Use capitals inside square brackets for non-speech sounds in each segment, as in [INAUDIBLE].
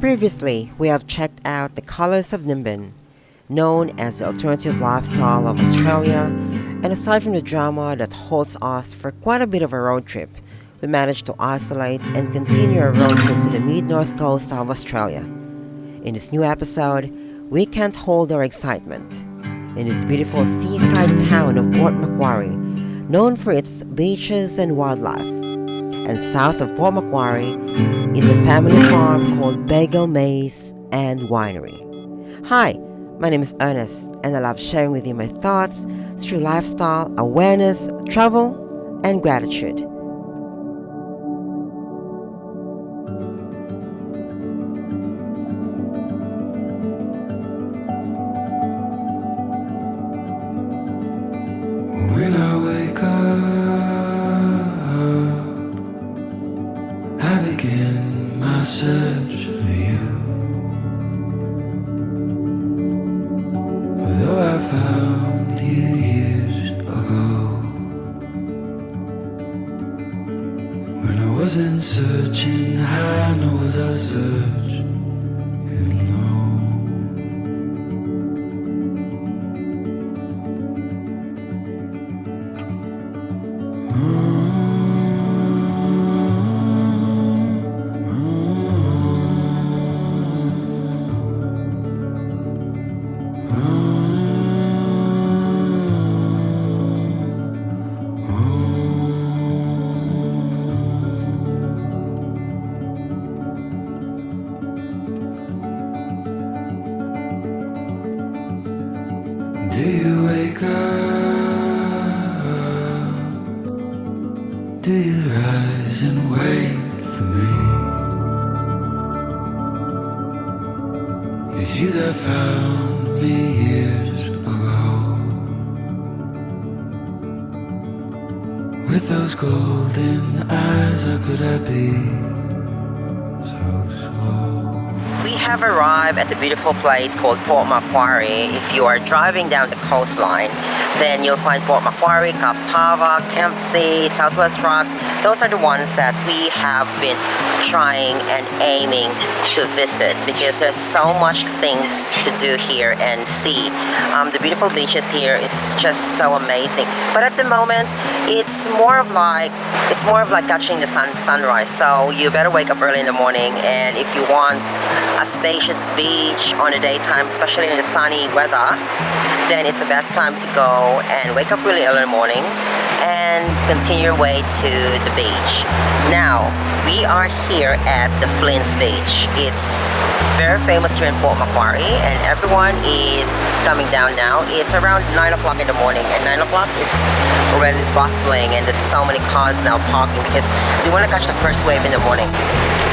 Previously, we have checked out the Colours of Nimbin, known as the alternative lifestyle of Australia, and aside from the drama that holds us for quite a bit of a road trip, we managed to isolate and continue our road trip to the mid-north coast of Australia. In this new episode, we can't hold our excitement. In this beautiful seaside town of Port Macquarie, known for its beaches and wildlife, and south of Port Macquarie is a family farm called Bago Maze and Winery. Hi, my name is Ernest, and I love sharing with you my thoughts through lifestyle, awareness, travel, and gratitude. When up? Do you rise and wait for me? It's you that found me years ago. With those golden eyes, how could I be have arrived at the beautiful place called Port Macquarie. If you are driving down the coastline, then you'll find Port Macquarie, Coffs Harbour, Kempsey, Southwest Rocks. Those are the ones that we have been trying and aiming to visit because there's so much things to do here and see. Um, the beautiful beaches here is just so amazing. But at the moment, it's more of like it's more of like catching the sun sunrise. So you better wake up early in the morning, and if you want spacious beach on the daytime, especially in the sunny weather, then it's the best time to go and wake up really early in the morning and continue your way to the beach. Now, we are here at the Flynn's Beach. It's very famous here in Port Macquarie and everyone is coming down now. It's around 9 o'clock in the morning and 9 o'clock is already bustling and there's so many cars now parking because they want to catch the first wave in the morning.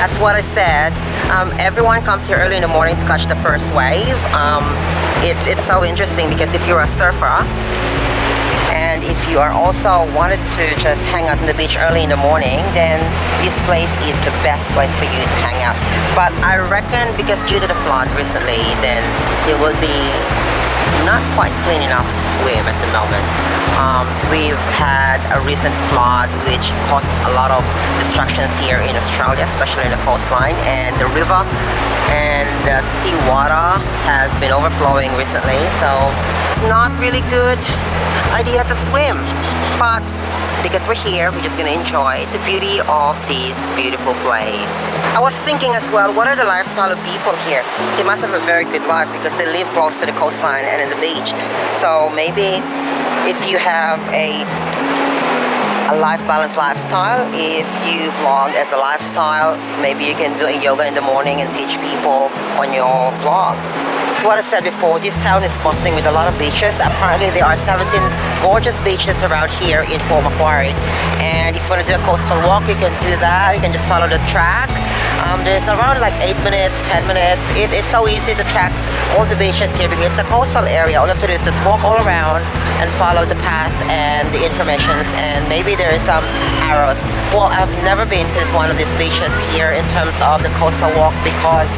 That's what I said. Um, everyone comes here early in the morning to catch the first wave. Um, it's, it's so interesting because if you're a surfer, and if you are also wanted to just hang out on the beach early in the morning, then this place is the best place for you to hang out. But I reckon because due to the flood recently, then it will be not quite clean enough to swim at the moment. Um, we've had a recent flood which causes a lot of destructions here in Australia, especially in the coastline, and the river and the sea water has been overflowing recently, so not really good idea to swim. But because we're here, we're just gonna enjoy the beauty of this beautiful place. I was thinking as well, what are the lifestyle of people here? They must have a very good life because they live close to the coastline and in the beach. So maybe if you have a a life balance lifestyle, if you vlog as a lifestyle, maybe you can do a yoga in the morning and teach people on your vlog. It's what I said before, this town is bustling with a lot of beaches. Apparently there are 17 gorgeous beaches around here in Port Macquarie. And if you want to do a coastal walk, you can do that. You can just follow the track. Um, there's around like 8 minutes, 10 minutes. It is so easy to track all the beaches here because it's a coastal area. All you have to do is just walk all around and follow the path and the informations and maybe there is some arrows. Well, I've never been to one of these beaches here in terms of the coastal walk because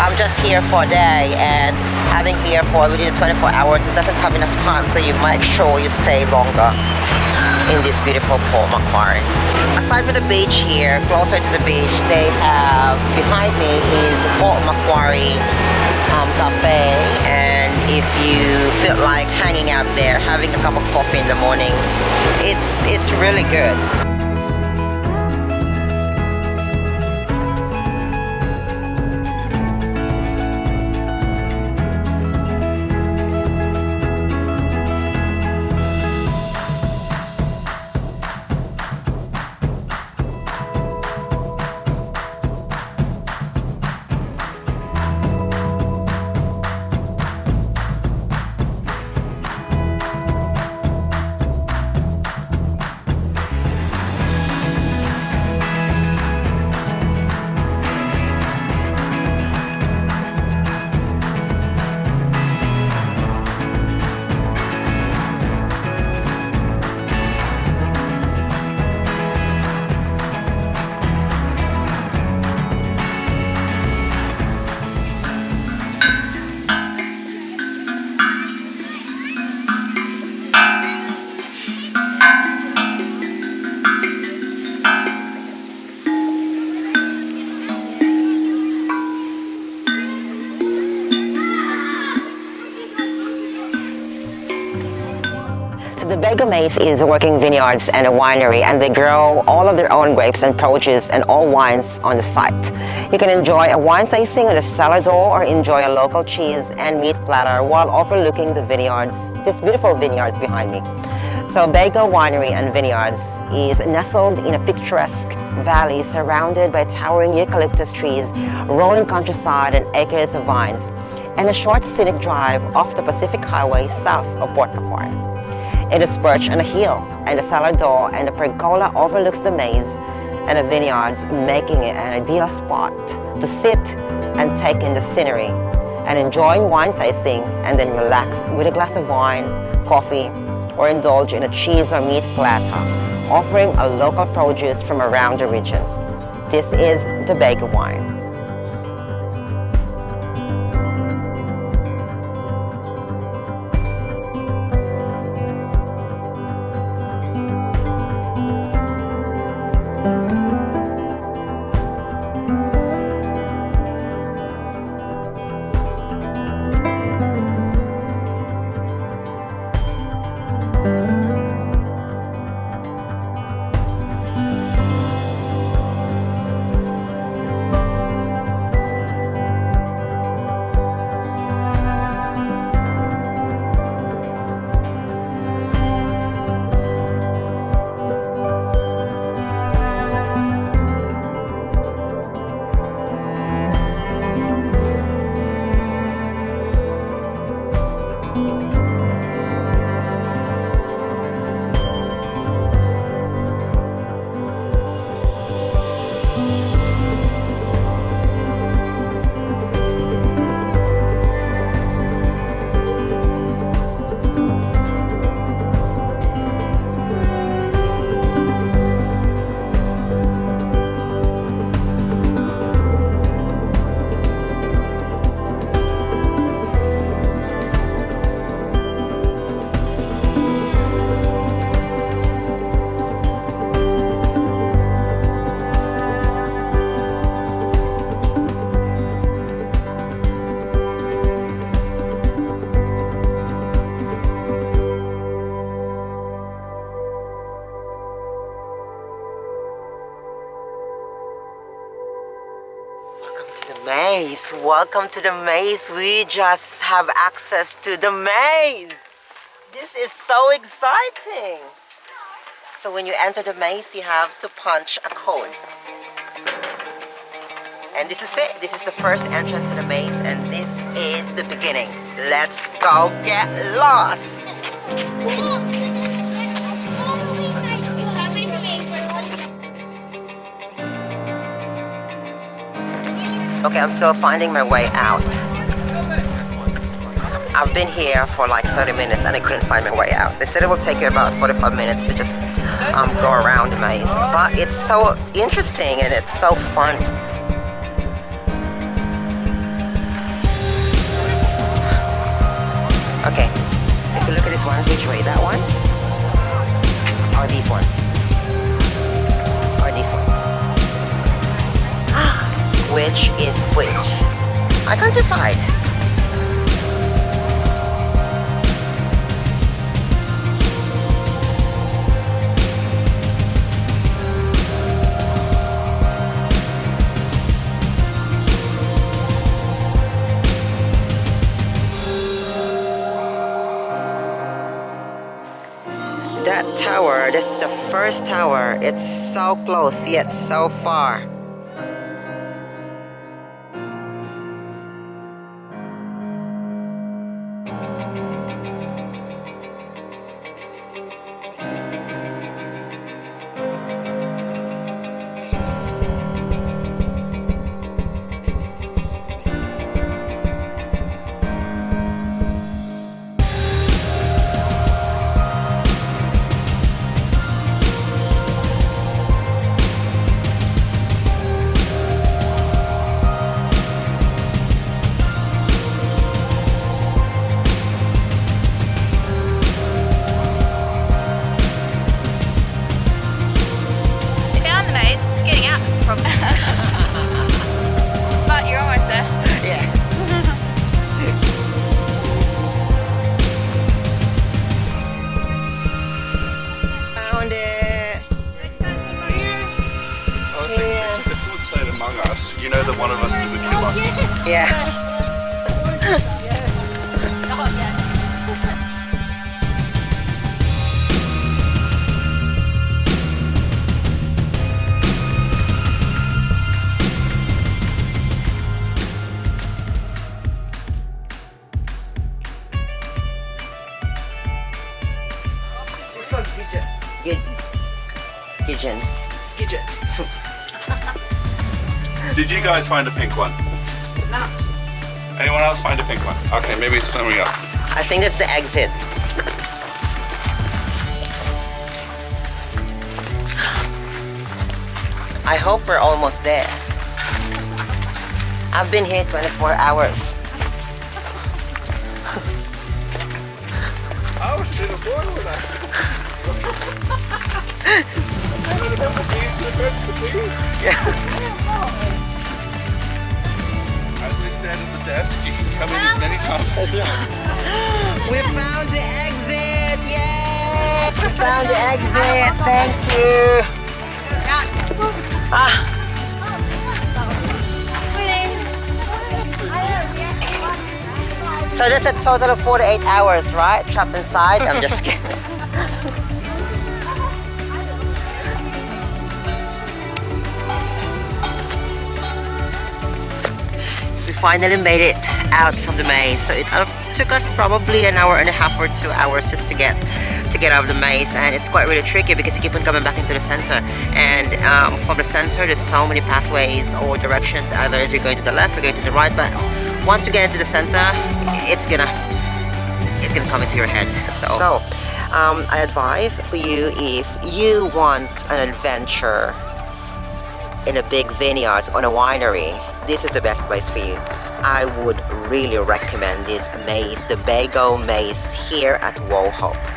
I'm just here for a day and having here for within 24 hours it doesn't have enough time so you make sure you stay longer. In this beautiful Port Macquarie. Aside from the beach here, closer to the beach, they have behind me is Port Macquarie um, Cafe and if you feel like hanging out there, having a cup of coffee in the morning, it's it's really good. Maze is a working vineyards and a winery and they grow all of their own grapes and produce and all wines on the site. You can enjoy a wine tasting on the cellar door or enjoy a local cheese and meat platter while overlooking the vineyards, these beautiful vineyards behind me. So Bago Winery and Vineyards is nestled in a picturesque valley surrounded by towering eucalyptus trees, rolling countryside and acres of vines, and a short scenic drive off the Pacific Highway south of Port Macquarie. It is perched on a hill and the cellar door and the pergola overlooks the maze and the vineyards making it an ideal spot to sit and take in the scenery and enjoying wine tasting and then relax with a glass of wine, coffee or indulge in a cheese or meat platter offering a local produce from around the region. This is the Bago Wine. Welcome to the maze. We just have access to the maze. This is so exciting. So when you enter the maze, you have to punch a code. And this is it. This is the first entrance to the maze and this is the beginning. Let's go get lost. Okay, I'm still finding my way out. I've been here for like 30 minutes and I couldn't find my way out. They said it will take you about 45 minutes to just um, go around the maze. But it's so interesting and it's so fun. Okay, if you look at this one, which way? That one? Or these which is which. I can't decide. That tower, this is the first tower. It's so close yet so far. Gidgeons. [LAUGHS] Did you guys find a pink one? No. Anyone else find a pink one? Okay, maybe it's coming up. I think it's the exit. I hope we're almost there. I've been here 24 hours. I was in a boil with us. As they said at the desk, you can come in as many times as you want. [GASPS] We found the exit! Yay! We found the exit! Thank you! Ah, so that's a total of 48 hours, right? Trapped inside? I'm just [LAUGHS] kidding. [LAUGHS] finally made it out from the maze. So it uh, took us probably an hour and a half or two hours just to get to get out of the maze, and it's quite really tricky because you keep on coming back into the center. And um, from the center, there's so many pathways or directions. Either you're going to the left or going to the right, but once you get into the center, it's gonna it's gonna come into your head. So, so um, I advise for you if you want an adventure in a big vineyard on a winery, this is the best place for you. I would really recommend this maze, the Bago Maze here at Wauchope.